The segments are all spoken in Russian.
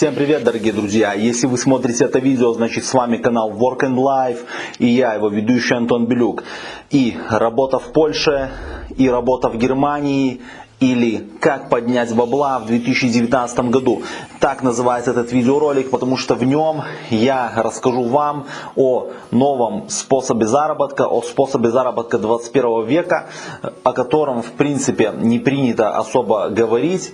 Всем привет, дорогие друзья! Если вы смотрите это видео, значит с вами канал Work and Life и я, его ведущий Антон Белюк. И работа в Польше, и работа в Германии, или «Как поднять бабла в 2019 году». Так называется этот видеоролик, потому что в нем я расскажу вам о новом способе заработка, о способе заработка 21 века, о котором в принципе не принято особо говорить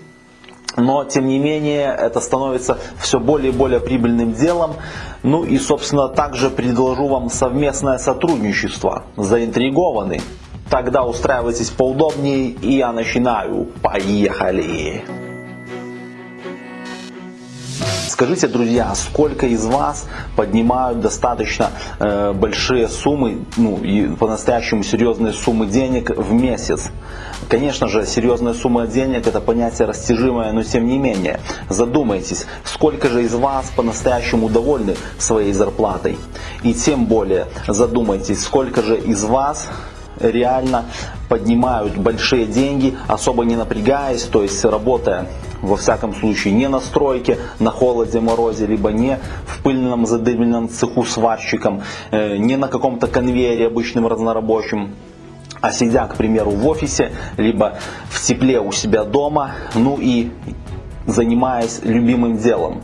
но тем не менее это становится все более и более прибыльным делом. Ну и собственно также предложу вам совместное сотрудничество. Заинтригованы? Тогда устраивайтесь поудобнее и я начинаю. Поехали! Скажите, друзья, сколько из вас поднимают достаточно э, большие суммы, ну и по-настоящему серьезные суммы денег в месяц? Конечно же, серьезная сумма денег это понятие растяжимое, но тем не менее, задумайтесь, сколько же из вас по-настоящему довольны своей зарплатой? И тем более задумайтесь, сколько же из вас реально поднимают большие деньги, особо не напрягаясь, то есть работая во всяком случае не на стройке, на холоде, морозе, либо не в пыльном задымленном цеху сварщиком, э, не на каком-то конвейере обычным разнорабочим, а сидя, к примеру, в офисе, либо в тепле у себя дома, ну и занимаясь любимым делом.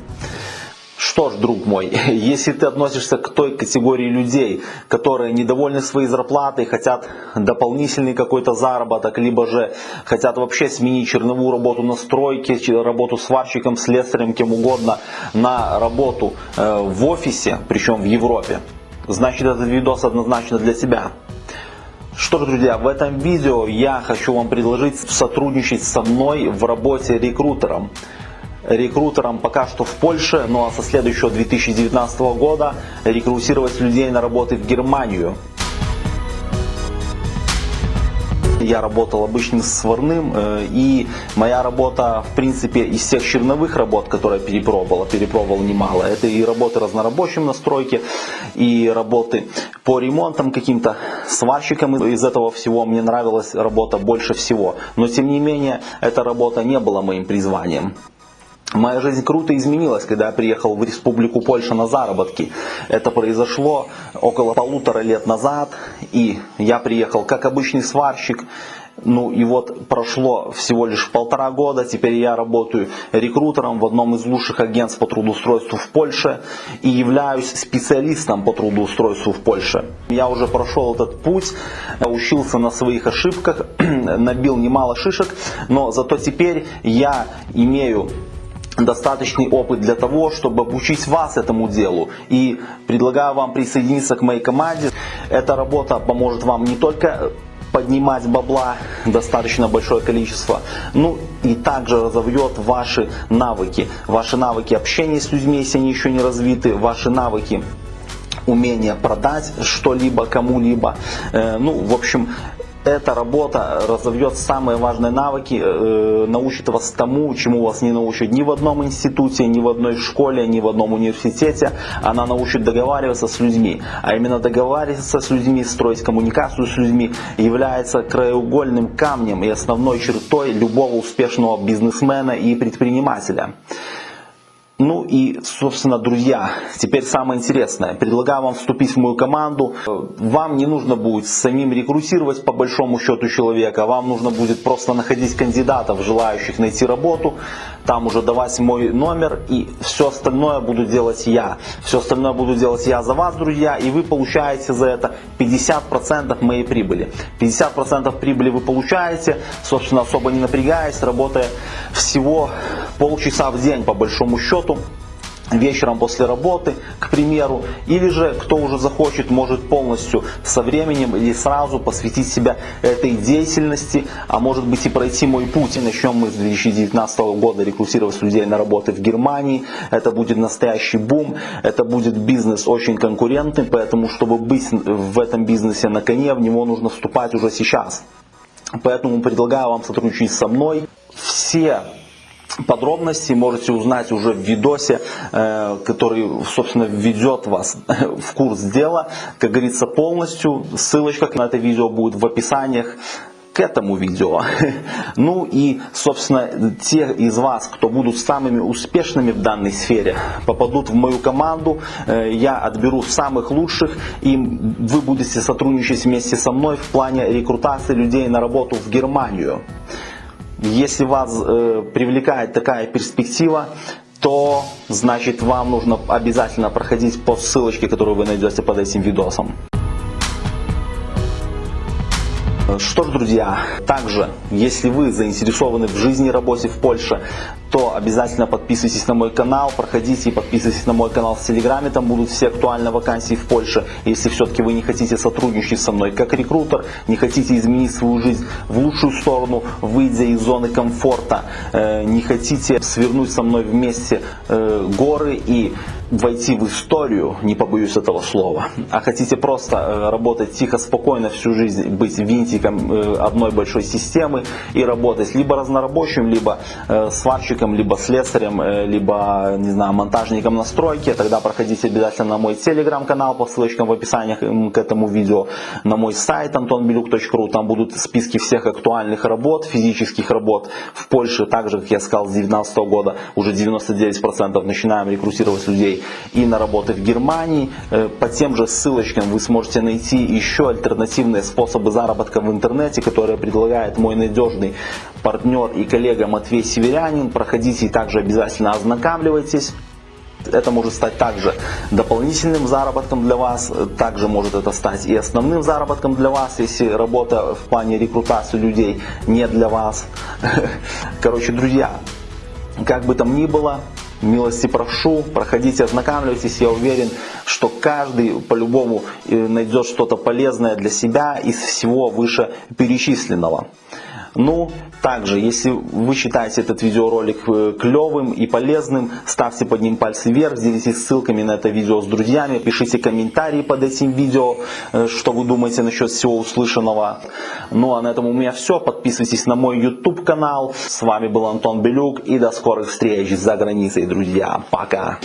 Что ж, друг мой, если ты относишься к той категории людей, которые недовольны своей зарплатой, хотят дополнительный какой-то заработок, либо же хотят вообще сменить черновую работу на стройке, работу сварщиком, слесарем, кем угодно, на работу э, в офисе, причем в Европе, значит этот видос однозначно для тебя. Что ж, друзья, в этом видео я хочу вам предложить сотрудничать со мной в работе рекрутером рекрутером пока что в Польше, ну а со следующего 2019 года рекрутировать людей на работы в Германию. Я работал обычным сварным, э, и моя работа, в принципе, из всех черновых работ, которые я перепробовал, перепробовал немало. Это и работы разнорабочим на стройке, и работы по ремонтам каким-то, сварщиком. Из этого всего мне нравилась работа больше всего. Но, тем не менее, эта работа не была моим призванием. Моя жизнь круто изменилась, когда я приехал в Республику Польша на заработки. Это произошло около полутора лет назад, и я приехал как обычный сварщик. Ну и вот прошло всего лишь полтора года, теперь я работаю рекрутером в одном из лучших агентств по трудоустройству в Польше и являюсь специалистом по трудоустройству в Польше. Я уже прошел этот путь, учился на своих ошибках, набил немало шишек, но зато теперь я имею достаточный опыт для того, чтобы обучить вас этому делу. И предлагаю вам присоединиться к моей команде. Эта работа поможет вам не только поднимать бабла достаточно большое количество, ну и также разовьет ваши навыки, ваши навыки общения с людьми, если они еще не развиты, ваши навыки умение продать что-либо кому-либо. Э, ну, в общем, эта работа разовьет самые важные навыки, э, научит вас тому, чему вас не научат ни в одном институте, ни в одной школе, ни в одном университете. Она научит договариваться с людьми. А именно договариваться с людьми, строить коммуникацию с людьми является краеугольным камнем и основной чертой любого успешного бизнесмена и предпринимателя. Ну и, собственно, друзья, теперь самое интересное. Предлагаю вам вступить в мою команду. Вам не нужно будет самим рекрутировать по большому счету человека. Вам нужно будет просто находить кандидатов, желающих найти работу. Там уже давать мой номер и все остальное буду делать я. Все остальное буду делать я за вас, друзья. И вы получаете за это 50% моей прибыли. 50% прибыли вы получаете, собственно, особо не напрягаясь, работая всего полчаса в день по большому счету вечером после работы, к примеру, или же кто уже захочет, может полностью со временем или сразу посвятить себя этой деятельности, а может быть и пройти мой путь. И начнем мы с 2019 года рекрутировать людей на работы в Германии. Это будет настоящий бум, это будет бизнес очень конкурентный, поэтому чтобы быть в этом бизнесе на коне, в него нужно вступать уже сейчас. Поэтому предлагаю вам сотрудничать со мной. Все Подробности можете узнать уже в видосе, э, который, собственно, введет вас в курс дела. Как говорится, полностью. Ссылочка на это видео будет в описаниях. к этому видео. Ну и, собственно, те из вас, кто будут самыми успешными в данной сфере, попадут в мою команду. Э, я отберу самых лучших, и вы будете сотрудничать вместе со мной в плане рекрутации людей на работу в Германию. Если вас э, привлекает такая перспектива, то значит вам нужно обязательно проходить по ссылочке, которую вы найдете под этим видосом. Что ж, друзья, также, если вы заинтересованы в жизни и работе в Польше, то обязательно подписывайтесь на мой канал, проходите и подписывайтесь на мой канал в Телеграме, там будут все актуальные вакансии в Польше. Если все-таки вы не хотите сотрудничать со мной как рекрутер, не хотите изменить свою жизнь в лучшую сторону, выйдя из зоны комфорта, э, не хотите свернуть со мной вместе э, горы и войти в историю, не побоюсь этого слова, а хотите просто э, работать тихо, спокойно всю жизнь, быть винтиком э, одной большой системы и работать либо разнорабочим, либо э, сварщиком, либо слесарем, либо, не знаю, монтажником на стройке, тогда проходите обязательно на мой телеграм-канал по ссылочкам в описании к этому видео, на мой сайт antonbeluk.ru, там будут списки всех актуальных работ, физических работ в Польше, также, как я сказал, с 2019 года уже 99% начинаем рекрутировать людей и на работы в Германии. Э, по тем же ссылочкам вы сможете найти еще альтернативные способы заработка в интернете, которые предлагает мой надежный партнер и коллега Матвей Северянин. Проходите и также обязательно ознакомливайтесь. Это может стать также дополнительным заработком для вас, также может это стать и основным заработком для вас, если работа в плане рекрутации людей не для вас. Короче, друзья, как бы там ни было, милости прошу, проходите, ознакомьтесь, я уверен, что каждый по-любому э, найдет что-то полезное для себя из всего вышеперечисленного. Ну, также, если вы считаете этот видеоролик э, клевым и полезным, ставьте под ним пальцы вверх, делитесь ссылками на это видео с друзьями, пишите комментарии под этим видео, э, что вы думаете насчет всего услышанного. Ну а на этом у меня все. Подписывайтесь на мой YouTube канал. С вами был Антон Белюк и до скорых встреч за границей, друзья. Пока!